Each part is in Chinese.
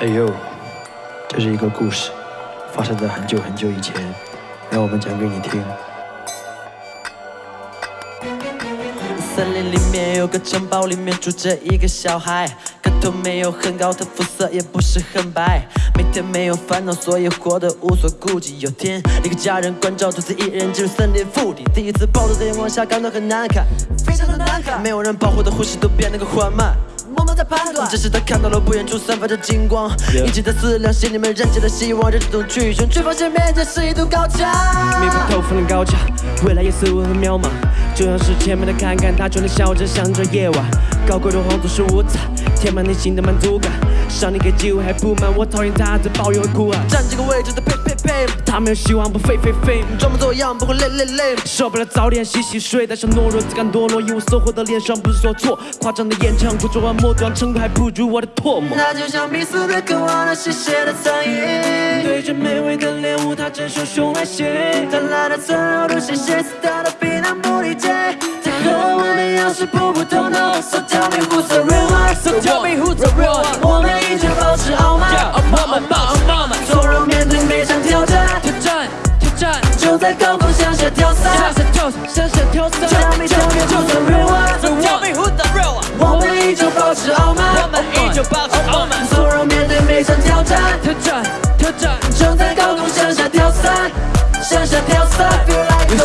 哎呦，这是一个故事，发生在很久很久以前，让我们讲给你听。森林里面有个城堡，里面住着一个小孩，个头没有很高，他肤色也不是很白，每天没有烦恼，所以活得无所顾忌。有天，一个家人关照独自一人进入森林腹地，第一次暴露在阳光下，感到很难看，非常的难看，没有人保护的呼吸都变得更缓慢。默默在判断，这时他看到了不远处散发着金光，一直在思量，心里面燃起了希望，这种去寻，却发现面前是一堵高墙。密不透风的高墙，未来也似乎很渺茫，就像是前面的坎坎，他却能笑着想着夜晚。高贵的皇族是无彩，填满内心的满足感。上帝给机会还不满，我讨厌他在抱怨和哭喊。站这个位置的呸呸呸，他没有希望不废废废，装模作样不会累累累。受不了早点洗洗睡，带上懦弱，自甘堕落，一无收获的脸上不是说错，夸张的演唱，不做完末端成果还不如我的唾沫。他就像逼死的渴望那吸血的苍蝇，对着美味的猎物，他真汹汹来袭。贪婪的存留都谢谢死他的逼难不理解，他和我们样式普普通通，So tell me who's the real one，So tell me who's the real one 我们依旧保持傲慢，傲慢傲慢从容面对每场挑战，挑战挑战，就在高空向下跳伞向下跳向下跳伞。，Tell me tell me who's the real one，So tell me who's the real one 我们依旧保持傲慢，我们依旧保持傲慢从容面对每场挑战，挑战挑战。就在高空向下跳伞，向下跳伞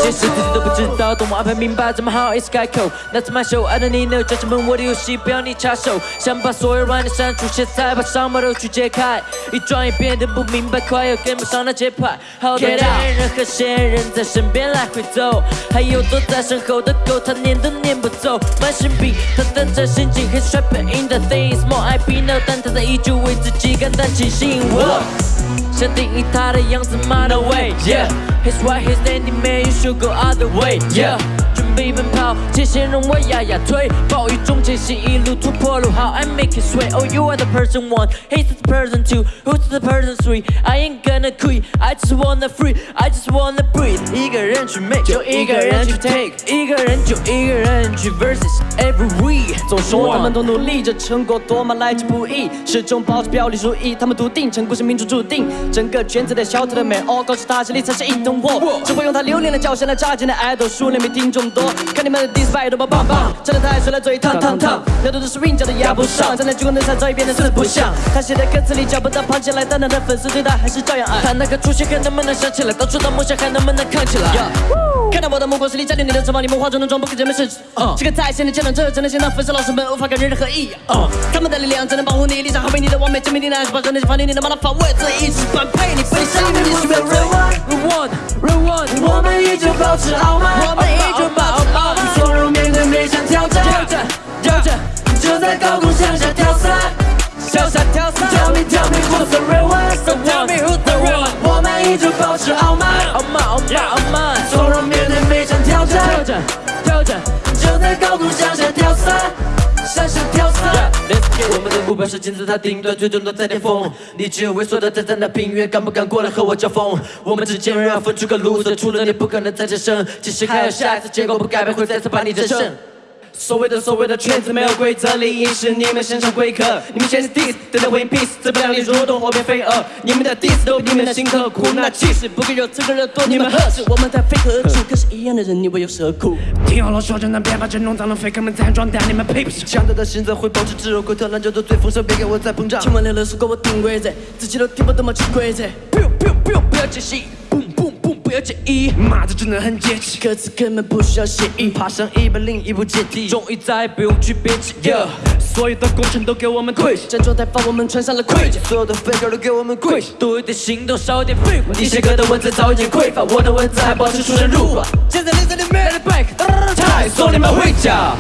些事自己都不知道，等我安排明白，怎么好意思开口？That's my show, I don't need no judgment，我的游戏不要你插手。想把所有软的删除，现在把伤疤都去揭开。一转眼变得不明白，快要跟不上那节拍。好多歹人和仙人在身边来回走，还有躲在身后的狗，他撵都撵不走。慢性病，他等着心境很 a p in the things more I be no，但他在依旧为自己感到庆幸。想定义他的样子，my It's right, he's standing man, you should go other way, yeah. 备奔跑，前线让我压压腿，暴雨中前行，一路突破路好，I make it sway。Oh you are the person one, he's the person two, who's the person three? I ain't gonna quit, I just wanna free, I just wanna breathe。一个人去 make，就一个人去 take，一个人就一个人去 versus every week。总说他们都努力这，成果多么来之不易，始终保持表里如一。他们笃定成功是命中注定，整个圈子的小偷的美哦，告诉他这里才是硬通货，只会用他流连的叫声来扎进的爱豆，数量比听众多。看你们的 diss 拜多么棒棒，站在台上来嘴烫烫烫，那都是 swing 脚的压不上，站在聚光灯下早已变得四不像。他写的歌词里找不到胖起来，但他的粉丝对他还是照样爱。他那个出现还能不能想起来？当初的梦想还能不能扛起来？看到我的目光是离家里你的城堡，你们化妆的妆不跟人们是这个在线的见证者，真的现场粉丝老师们无法跟人任何异样。他们的力量只能保护你，立场捍卫你的完美，证明你的还是把真的放你，你能把它防卫，这一直般配你，背上你是 real one real one，我们依旧保持傲慢，我们依旧保持傲慢，傲慢傲慢傲慢，从容面对每场挑战挑战，挑战。就在高空向下跳伞，向下跳伞。Let's get 我们的目标是金字塔顶端，最终都在巅峰。你只有猥琐的站在那平原，敢不敢过来和我交锋？我们之间仍要分出个路子，除了你不可能再战胜。即使还有下一次，结果不改变，会再次把你战胜。所谓的所谓的圈子没有规则，利益是你们身上贵客。你们先是 diss，等待 win peace，自不量力如同火变飞蛾。你们的 diss 都比你们的心刻苦，那气势不够有资格热度，你们何止？我们在飞何处？可是一样的人，你为有何苦？听好了，说真的，别把这弄脏了，faker 们在装蛋，你们配不上。强大的心脏会保持炙热，滚烫烂叫做最丰盛，别给我再膨胀。千万流流说给我顶规则，自己都听不懂么潜规则。不用不用不用，不要解析不要介意。妈的，真的很解气，歌词根本不需要写意，爬上一百零一步阶梯，终于再也不用去憋气。Yeah，所有的工程都给我们跪下，站状态把我们穿上了盔甲。所有的 faker 都给我们跪下。多一点行动，少一点废话。你写歌的文字早已经匮乏，我的文字还保持出神入化。现在连在里面，back，太送你们回家。